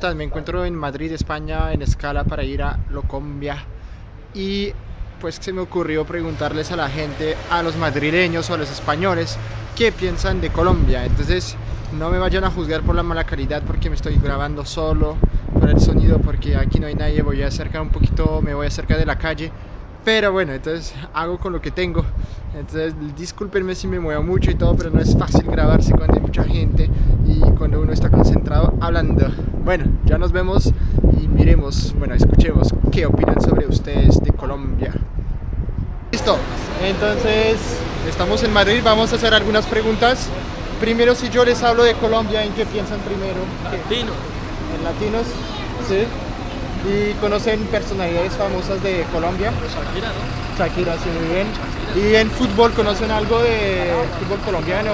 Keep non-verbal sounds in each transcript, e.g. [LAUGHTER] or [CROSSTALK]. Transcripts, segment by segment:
están? Me encuentro en Madrid, España, en escala para ir a Locombia y pues se me ocurrió preguntarles a la gente, a los madrileños o a los españoles, qué piensan de Colombia. Entonces no me vayan a juzgar por la mala calidad porque me estoy grabando solo, por el sonido, porque aquí no hay nadie, voy a acercar un poquito, me voy a acercar de la calle pero bueno, entonces hago con lo que tengo. Entonces discúlpenme si me muevo mucho y todo, pero no es fácil grabarse cuando hay mucha gente y cuando uno está concentrado hablando. Bueno, ya nos vemos y miremos, bueno, escuchemos qué opinan sobre ustedes de Colombia. Listo, entonces estamos en Madrid, vamos a hacer algunas preguntas. Primero, si yo les hablo de Colombia, ¿en qué piensan primero? Latino. ¿En latinos? Sí. ¿Y conocen personalidades famosas de Colombia? Shakira, ¿no? Shakira, sí, muy bien. ¿Y en fútbol conocen algo de fútbol colombiano?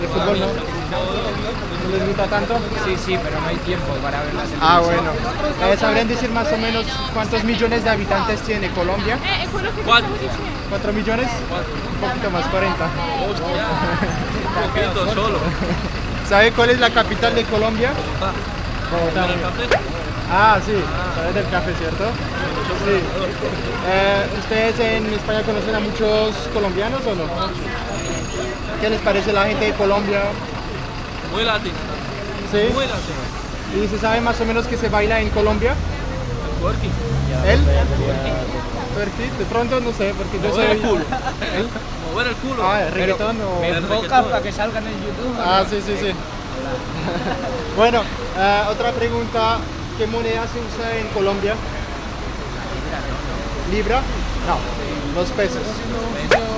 ¿De fútbol no? ¿No les gusta tanto? Sí, sí, pero no hay tiempo para ver la Ah, bueno. Eh, ¿Sabrían decir más o menos cuántos millones de habitantes tiene Colombia? Cuatro. ¿Cuatro millones? Un poquito más, 40. [LAUGHS] Un poquito solo. ¿Sabe cuál es la capital de Colombia? Bogotá. ¿El café? Ah, sí, sabes del café, ¿cierto? Sí. Eh, ¿Ustedes en España conocen a muchos colombianos o no? ¿Qué les parece la gente de Colombia? Muy latino. ¿Sí? Muy latino. ¿Y se sabe más o menos que se baila en Colombia? Twerking. ¿Él? Twerking. De pronto no sé, porque yo soy... el culo. ¿Él? Mover el culo. Ah, reggaetón o... Me El enfoca para que salgan en YouTube. Ah, sí, sí, sí. [LAUGHS] bueno, eh, otra pregunta. ¿Qué moneda se usa en Colombia? ¿Libra? No, los pesos.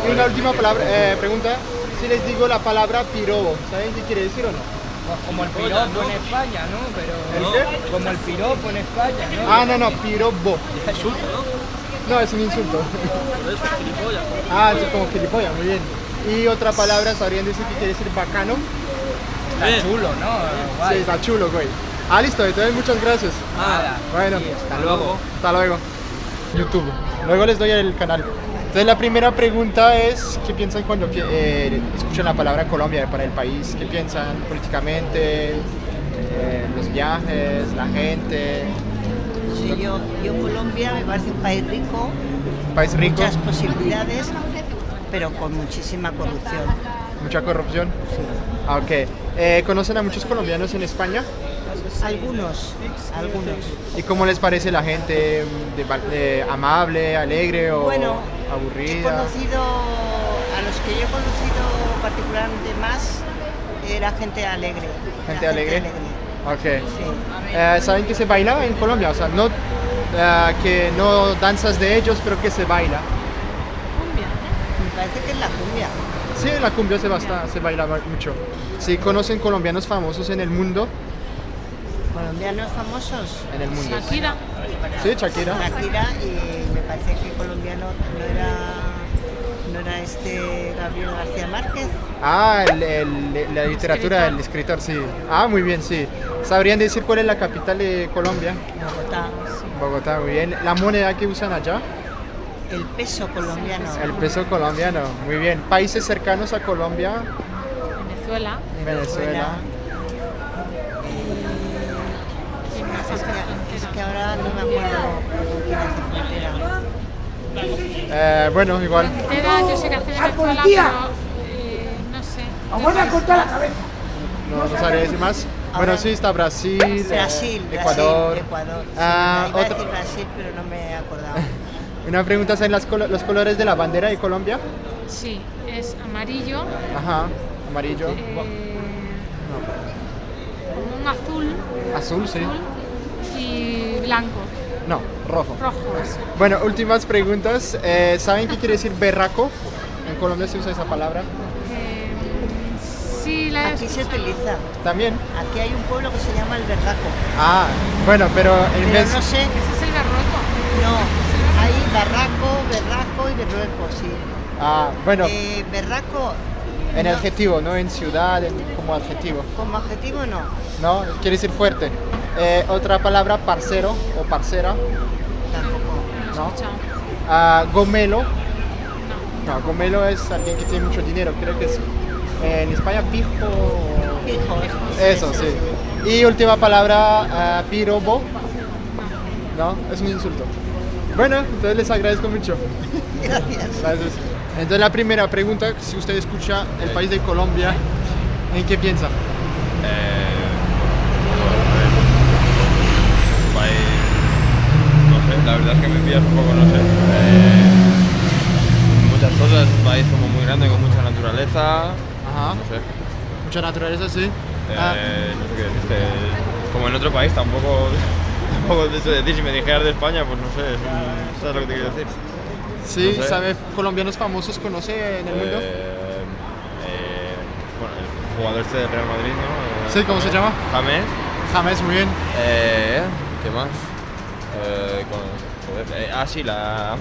Y una última palabra, eh, pregunta. Si les digo la palabra pirobo, ¿saben qué quiere decir o no? Como el piropo en España, ¿no? Pero ¿El qué? como el piropo en España, ¿no? Ah, no, no, pirobo. Insulto, ¿no? Es un insulto. Ah, es como gilipollas, muy bien. Y otra palabra, ¿sabrían decir qué quiere decir bacano? Está Bien. chulo, ¿no? Sí, está chulo, güey. Ah, listo, entonces muchas gracias. Nada. Bueno, Sí, Hasta luego. Hasta luego. YouTube. Luego les doy el canal. Entonces la primera pregunta es, ¿qué piensan cuando eh, escuchan la palabra Colombia para el país? ¿Qué piensan políticamente? Eh, los viajes, la gente, Sí, yo, yo Colombia me parece un país rico, un país rico, muchas posibilidades, pero con muchísima corrupción. Mucha corrupción. Ah, ok. Eh, ¿Conocen a muchos colombianos en España? Algunos, algunos. ¿Y cómo les parece la gente? ¿De, de amable, alegre o Bueno, He aburrida? conocido, a los que yo he conocido particularmente más, era gente alegre. la ¿Gente alegre? Ok. Sí. Eh, ¿Saben que se baila en Colombia? O sea, no, eh, que no danzas de ellos, pero que se baila. Me parece que es la cumbia. Sí, la cumbia se, basta, se mucho. Sí, conocen colombianos famosos en el mundo. Colombianos famosos. En el mundo. Shakira. Sí, Shakira. Shakira y me parece que colombiano no era, no era este Gabriel García Márquez. Ah, el- el- la literatura, el escritor, sí. Ah, muy bien, sí. ¿Sabrían decir cuál es la capital de Colombia? Bogotá. Bogotá, muy bien. ¿La moneda que usan allá? El peso colombiano. El peso colombiano, muy bien. ¿Países cercanos a Colombia? Venezuela. Venezuela. Es que, es que ahora no me acuerdo. Eh, bueno, igual. Frontera, yo sé que hace Venezuela, pero eh, no sé. No, no sabría decir más. Bueno, sí, está Brasil, eh, Brasil, Ecuador. Brasil, Ecuador. Sí, Ah, iba a otra- decir Brasil, pero no me he acordado. [LAUGHS] Una pregunta, ¿saben las colo- los colores de la bandera de Colombia? Sí, es amarillo, Ajá, amarillo. eh, como un azul, Azul, sí. azul y blanco, No, rojo. rojo. Bueno, últimas preguntas. Eh, ¿Saben qué quiere decir berraco? En Colombia se usa esa palabra. Eh, sí, la Aquí se utiliza. También. Aquí hay un pueblo que se llama El Berraco. Ah, bueno, pero en Pero vez... no sé, Ese es el berroco. no. Barraco, Berraco y Berrueco, sí. Ah, bueno, Eh, berraco, en adjetivo, no en ciudad, en- como adjetivo. como adjetivo no. ¿No? Quiere decir fuerte. Eh, otra palabra, parcero o parcera. Tampoco. No. Ah, gomelo. No. No, gomelo es alguien que tiene mucho dinero. Creo que es eh, en España pijo. Pijo, Eso, sí. Y última palabra, ah, pirobo. No, es un insulto. Bueno, entonces les agradezco mucho. Gracias. Gracias. Entonces la primera pregunta, si usted escucha el país de Colombia, ¿en qué piensa? Eh, país, no sé, la verdad es que me pillas un poco, no sé. Eh, muchas cosas, un país como muy grande, con mucha naturaleza, Ajá. no sé. Mucha naturaleza, sí. Eh, Ah, No sé qué decirte. Como en otro país tampoco, te sé decir, si me dijeras de España, pues no sé, un- ¿sabes lo que te quiero decir? sí, no sé. ¿sabe colombianos famosos conoce en el mundo? Eh, eh, bueno, el jugador este del Real Madrid, ¿no? Eh, Sí, ¿cómo se llama? James. James, muy bien. Eh, ¿Qué más? Eh, con- joder, ah, sí, la.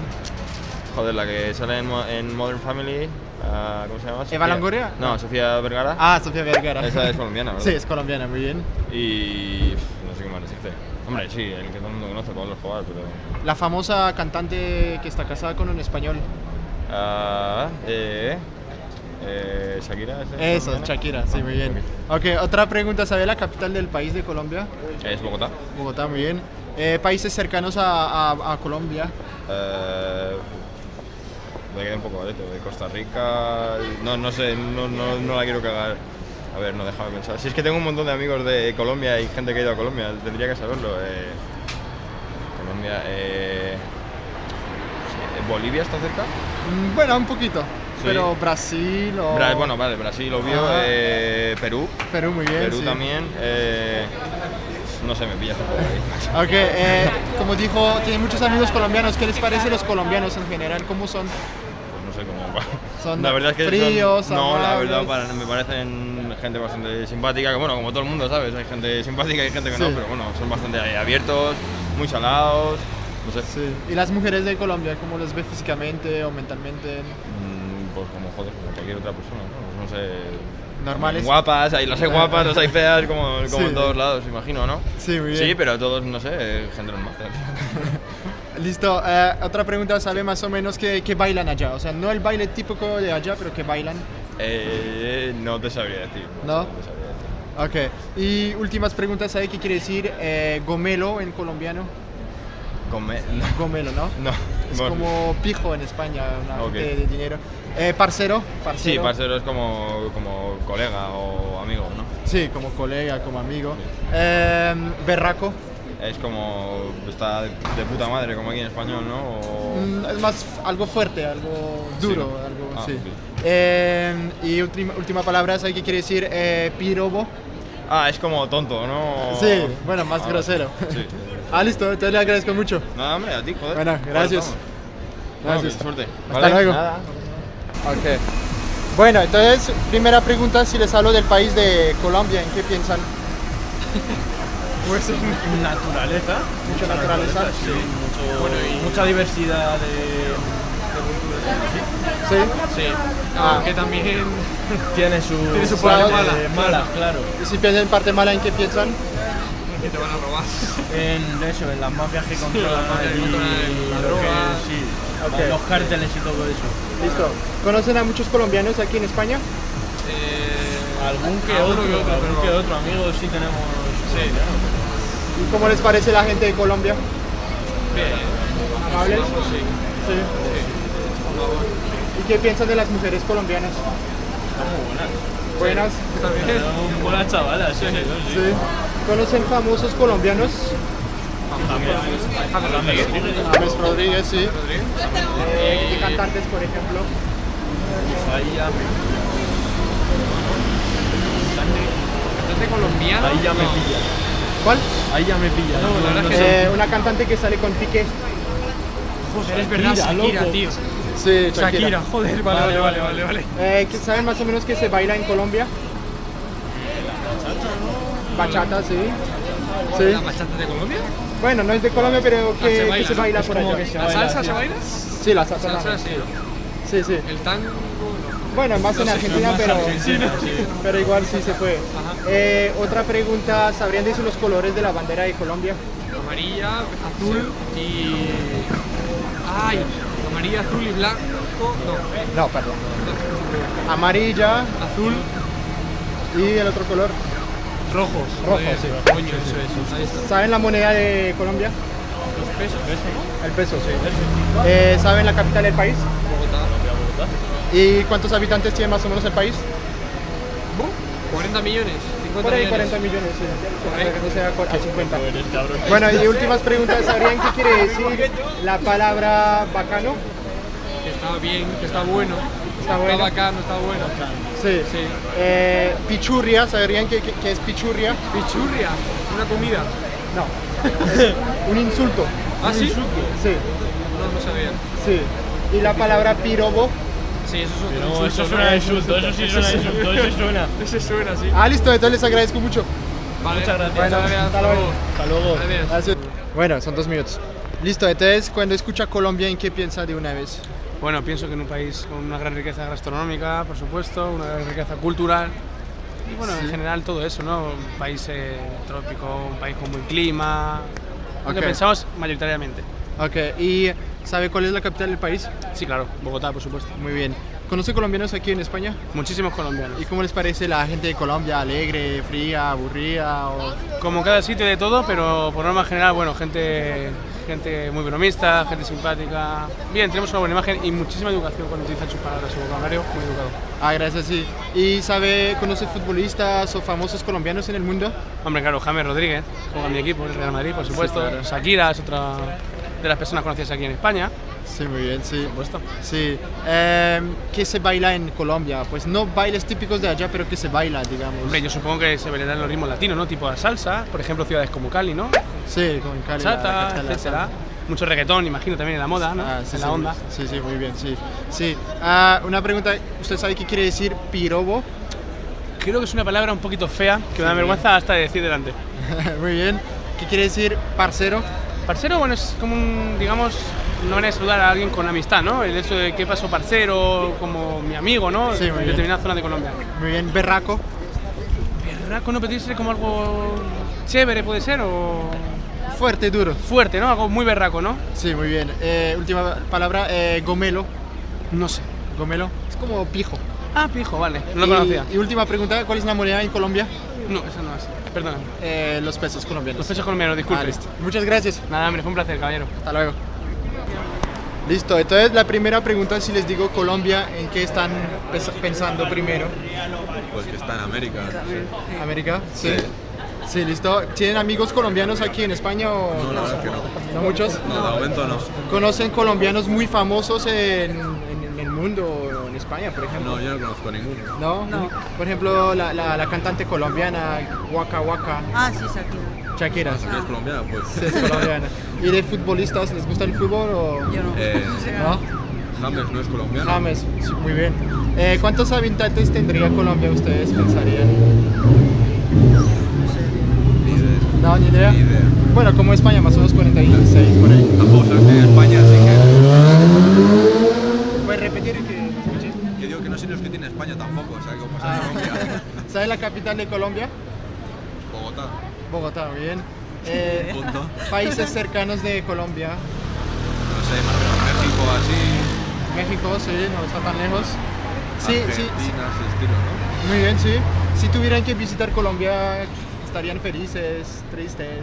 Joder, la que sale en, Mo- en Modern Family. ah, ¿Cómo se llama? Sofía- Longoria? No, No. Sofía Vergara. Ah, Sofía Vergara. Esa es colombiana, [LAUGHS] ¿verdad? Sí, es colombiana, muy bien. Y. No sé qué más decirte. Hombre, sí, el que todo el mundo conoce, Pablo Escobar, pero. La famosa cantante que está casada con un español. Ah, eh. Eh, Shakira, ¿es Eso? Shakira, sí, Ah, muy bien. ok. Ok, otra pregunta, ¿sabe la capital del país de Colombia? Es Bogotá. Bogotá, muy bien. Eh, países cercanos a, a- a Colombia. Eh, me quedé un poco de Costa Rica. No, no sé, no, no, no la quiero cagar. A ver, no déjame pensar. Si es que tengo un montón de amigos de Colombia y gente que ha ido a Colombia, tendría que saberlo. Eh, Colombia. Eh, ¿Bolivia está cerca? Mm, Bueno, un poquito. Pero Brasil o... Bra- bueno, vale, Brasil, obvio. Eh, Perú. Perú, muy bien. Perú sí. también. eh, no sé, me pillas un poco ahí. [LAUGHS] Ok, eh, como dijo, tiene muchos amigos colombianos. ¿Qué les parece los colombianos en general? ¿Cómo son? Pues no sé cómo. Son la verdad es que fríos, son, no, la verdad para- me parecen gente bastante simpática, que bueno, como todo el mundo, ¿sabes? Hay gente simpática y gente que Sí. no, pero bueno, son bastante abiertos, muy salados, no sé. Sí. ¿Y las mujeres de Colombia, cómo los ve físicamente o mentalmente? Mm, Pues como joder, como cualquier otra persona, ¿no? Pues no sé. Normales. Guapas, hay, las hay guapas, las hay feas, como, como Sí. en todos lados, imagino, ¿no? Sí, muy bien. Sí, pero todos, no sé, gente normal. [LAUGHS] Listo, eh, otra pregunta, ¿sabe más o menos qué, qué bailan allá? O sea, no el baile típico de allá, pero qué bailan. Eh, no te sabría decir. ¿No? sé, te sabría decir. Ok, y últimas preguntas, ¿sabe qué quiere decir eh, gomelo en colombiano? Come- [LAUGHS] no. Gomelo, ¿no? No. Es bueno. como pijo en España, una gente de dinero. Eh, parcero, parcero. Sí, parcero es como, como colega o amigo, ¿no? Sí, como colega, como amigo. Eh, berraco, Es como. está de puta madre, como aquí en español, ¿no? O- Mm, es más algo fuerte, algo duro, algo Ah, sí. Eh, y última, última palabra, ¿sabe qué quiere decir eh, pirobo? Ah, es como tonto, ¿no? Sí, bueno, más Ah, grosero. Sí. [LAUGHS] ah, listo, entonces le agradezco mucho. Nada, hombre, a ti, joder. Bueno, gracias. Bueno, Gracias. suerte. Hasta luego. Nada. Ok. Bueno, entonces, primera pregunta, si les hablo del país de Colombia, ¿en qué piensan? [LAUGHS] Pues naturaleza. Mucha naturaleza. Sí, mucho, mucha diversidad de, Sí. Sí. Ah. Aunque también [LAUGHS] Tiene su, Tiene su parte mala, mala, claro. Y si piensan en parte mala, ¿en qué piensan? que te van a robar. [LAUGHS] En eso, en las mafias que controlan controlan la droga. sí, Ok. los cárteles y todo eso. Listo. ¿Conocen a muchos colombianos aquí en España? Algún que alguno otro, que otro, algún que otro amigo sí tenemos. Sí. ¿Y cómo les parece la gente de Colombia? Bien. ¿Amables? Sí. Sí. ¿Y qué piensan de las mujeres colombianas? Buenas. También. Son buenas chavalas, sí, sí. Sí. ¿Conocen famosos colombianos? James Rodríguez, sí. ¿Qué cantantes, por ejemplo? Ahí ya me, ¿Cantante colombiano? ahí ya me No. pilla. ¿Cuál? Ahí ya me pilla. No, la verdad es que Eh, una cantante que sale con Piqué. Joder, es verdad, Shakira, Shakira, loco. tío. Sí, Shakira, joder, vale, vale, vale, vale, vale. Eh, ¿que ¿Saben más o menos que se baila en Colombia? Bachata, sí. Sí. ¿La bachata de Colombia? Bueno, no es de Colombia, pero que, Ah, se que baila, se ¿no? baila Es por como allá. que se ¿La salsa sí. se baila? Sí, la salsa. Salsa también. sí, ¿no? Sí, sí. El tango no. Bueno, más en Argentina, pero, [LAUGHS] pero igual sí se puede. Eh, otra pregunta, ¿sabrían decir los colores de la bandera de Colombia? Amarilla, azul y... ¡Ay! Amarilla, azul y blanco... No, No, perdón. Amarilla azul, y el otro color. Rojos. Rojo, Joder, sí. Coño, eso. ¿Saben la moneda de Colombia? Los pesos. ¿no? El peso, sí. Eh, ¿Saben la capital del país? Bogotá. ¿Y cuántos habitantes tiene más o menos el país? ¿Bu? 40 millones, 50 Por ahí millones. 40 millones, sí. Por ahí. No sea a 50. Bueno, y últimas preguntas. ¿Sabrían qué quiere decir la palabra bacano? Que está bien, que está bueno. Está bueno. Está bacano, está bueno. Sí. Sí. Eh, pichurria, ¿sabrían qué, qué- qué es pichurria? Pichurria, una comida. No. [LAUGHS] Un insulto. ¿Ah, sí? Sí, No, no sabía. sí. Y la palabra pirobo. Sí, eso es otro No, eso suena insulto, eso sí suena insulto, eso suena. Ese suena, sí. Ah, listo, entonces les agradezco mucho. Vale, Muchas gracias. Bueno, hasta luego. Hasta luego. Gracias. Bueno, son dos minutos. Listo, entonces cuando escucha Colombia, ¿en qué piensa de una vez? Bueno, pienso que en un país con una gran riqueza gastronómica, por supuesto, una gran riqueza cultural y bueno, en general todo eso, ¿no? Un país eh, trópico, un país con buen clima, lo que pensamos mayoritariamente. Ok, ¿y sabe cuál es la capital del país? Sí, claro, Bogotá, por supuesto. Muy bien. ¿Conoce colombianos aquí en España? Muchísimos colombianos. ¿Y cómo les parece la gente de Colombia? ¿Alegre, fría, aburrida? O... Como cada sitio de todo, pero por norma general, bueno, gente, gente muy bromista, gente simpática. Bien, tenemos una buena imagen y muchísima educación cuando utilizan sus palabras, su vocabulario, muy educado. Ah, gracias, sí. ¿Y sabe, conoce futbolistas o famosos colombianos en el mundo? Hombre, claro, James Rodríguez, juega en mi equipo, el Real Madrid, por supuesto. claro. Shakira es otra de las personas conocidas aquí en España, Sí, muy bien, sí. supuesto. Sí. Eh, ¿Qué se baila en Colombia? Pues no bailes típicos de allá, pero que se baila, digamos. Hombre, yo supongo que se bailarán los ritmos latinos, ¿no? Tipo la salsa, por ejemplo, ciudades como Cali, ¿no? Sí, con Cali. la- la Chata, etcétera. Mucho reggaetón, imagino también en la moda, ¿no? Ah, sí, en sí, la onda. Sí, sí, muy bien, sí. Sí. Ah, una pregunta, ¿usted sabe qué quiere decir pirobo? Creo que es una palabra un poquito fea que me da vergüenza hasta de decir delante. [LAUGHS] muy bien. ¿Qué quiere decir parcero? Parcero, bueno, es como un, digamos, una manera de saludar a alguien con amistad, ¿no? El hecho de qué pasó parcero, como mi amigo, ¿no? Sí, muy en bien. determinada zona de Colombia. Muy bien. Berraco. Berraco no puede ser como algo chévere, puede ser, o Fuerte, duro. fuerte, ¿no? Algo muy berraco, ¿no? Sí, muy bien. Eh, última palabra, eh, gomelo. No sé. Gomelo. Es como pijo. Ah, pijo, vale. No lo y, conocía. Y última pregunta, ¿cuál es la moneda en Colombia? No, eso no es. Perdón. Eh, los pesos colombianos. Los pesos colombianos, disculpe. Ah, listo. Muchas gracias. Nada, hombre, fue un placer, caballero. Hasta luego. Listo, entonces la primera pregunta, si les digo Colombia, ¿en qué están pensando primero? Pues que está en América. ¿América? Sí. Sí, listo. ¿Tienen amigos colombianos aquí en España o No, la verdad es que no. no muchos? No, de momento no. ¿Conocen colombianos muy famosos en, en el mundo en España, por ejemplo? No, yo no conozco ninguno. ¿No? No. Por ejemplo, la, la, la cantante colombiana Waka Waka, Ah, sí, Shakira. Shakira. ¿No es colombiana? Pues. Sí, es colombiana. ¿Y de futbolistas les gusta el fútbol o Yo no. Eh, no? James no es colombiano. James, sí, muy bien. Eh, ¿Cuántos habitantes tendría Colombia ustedes pensarían? Ni idea. No, ni idea. Ni idea. Bueno, como España, más o menos 46 por ahí. Tampoco sé de España, así ¿Puedes España tampoco, o sea, pasa en Colombia. [LAUGHS] ¿Sabes la capital de Colombia? Bogotá. Bogotá, bien. [LAUGHS] Eh, Punto. países cercanos de Colombia. No sé, más o menos México así. México, sí, no está tan lejos. Sí, sí, sí. Argentina, ese estilo, ¿no? Muy bien, sí. Si tuvieran que visitar Colombia, estarían felices, tristes.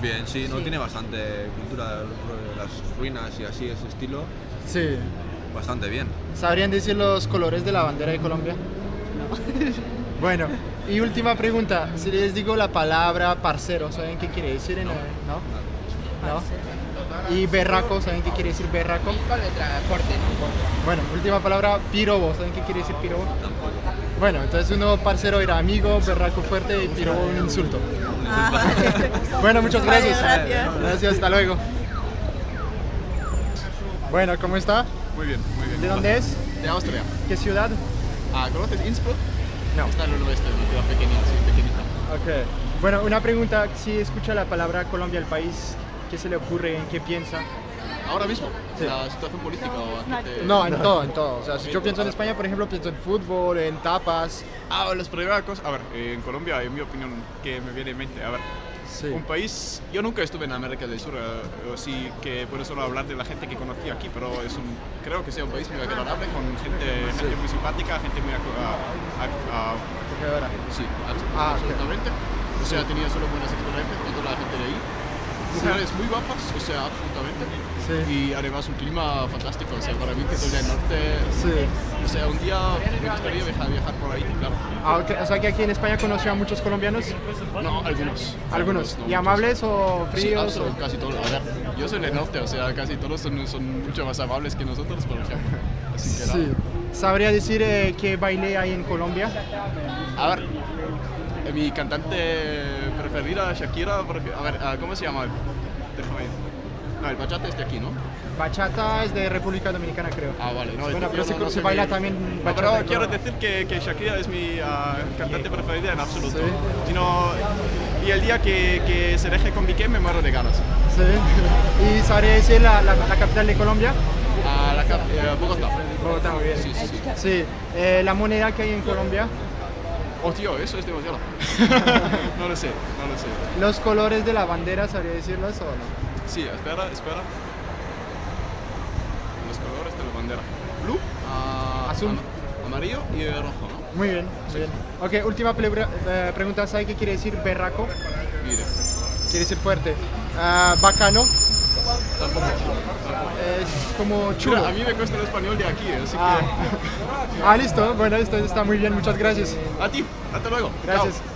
Bien, sí, no tiene bastante cultura, las ruinas y así, ese estilo. Sí. Bastante bien. ¿Sabrían decir los colores de la bandera de Colombia? [LAUGHS] Bueno, y última pregunta. Si les digo la palabra parcero, ¿saben qué quiere decir? En el- ¿No? ¿No? Y berraco, ¿saben qué quiere decir berraco? Bueno, última palabra, pirobo, ¿saben qué quiere decir pirobo? Bueno, entonces uno parcero era amigo, berraco fuerte y pirobo un insulto. [LAUGHS] Bueno, muchas gracias. Gracias, hasta luego. Bueno, ¿cómo está? Muy bien, muy bien. ¿De dónde es? De Austria. ¿Qué ciudad? Ah, ¿Conoces Innsbruck? No. Está en el oeste, una ciudad pequeñita, sí, pequeñita. Ok. Bueno, una pregunta, si escucha la palabra Colombia, el país, ¿qué se le ocurre? ¿En qué piensa? Ahora mismo, Sí. la situación política o qué te- No, en todo, en todo. O sea, si yo pienso en España, por ejemplo, pienso en fútbol, en tapas. Ah, las primeras cosas. A ver, eh, en Colombia, en mi opinión, que me viene en mente. A ver, Sí. un país. Yo nunca estuve en América del Sur, eh, o sí que puedo solo hablar de la gente que conocí aquí, pero es un, creo que sea un país muy agradable, con gente, gente muy simpática, gente muy acogedora. Sí, Ah, absolutamente. O sea, tenía solo buenas experiencias con toda la gente de ahí. Mujeres muy guapas, o sea, absolutamente. Sí. Y además un clima fantástico, o sea, para mí que soy del norte, Sí. o sea, un día me gustaría viajar, viajar por ahí, claro. Ah, ok. O sea que aquí en España conoció a muchos colombianos. No, algunos. Algunos. no ¿Y amables o Sí, fríos? absolut- o- casi todos. A ver, yo soy del norte, o sea, casi todos son, son mucho más amables que nosotros, por ejemplo. Así que Sí. ¿Sabría decir eh, qué baile hay en Colombia? A ver, eh, mi cantante preferida, Shakira, porque, a ver, ah, ¿cómo se llama? Déjame. No, el bachata es de aquí, ¿no? Bachata es de República Dominicana, creo. Ah, vale, no, Bueno, pero no- se, no se baila también bachata. pero quiero decir que, que Shakira es mi ah, cantante preferida en absoluto. Sí. Sino- y el día que, que se deje con Piqué me muero de ganas. Sí. ¿Y sabría decir la, la- la capital de Colombia? A la cap- eh, Bogotá. Bogotá, muy bien. Sí, sí, sí. Sí. Eh, la moneda que hay en Colombia, Oh, tío, eso es demasiado. [LAUGHS] [LAUGHS] no lo sé, no lo sé. los colores de la bandera, ¿sabría decirlos o no? Sí, espera, espera. Los colores de la bandera. Blue, ah, Azul. am- amarillo y rojo, ¿no? Muy bien, muy bien. Ok, última eh, pregunta, ¿sabe qué quiere decir berraco? Mire, Quiere decir fuerte. Ah, bacano, tampoco. es como chulo. Mira, a mí me cuesta el español de aquí, así Ah. [LAUGHS] ah, listo, bueno, esto está muy bien, muchas gracias. que... A ti, hasta luego. Gracias. Chao.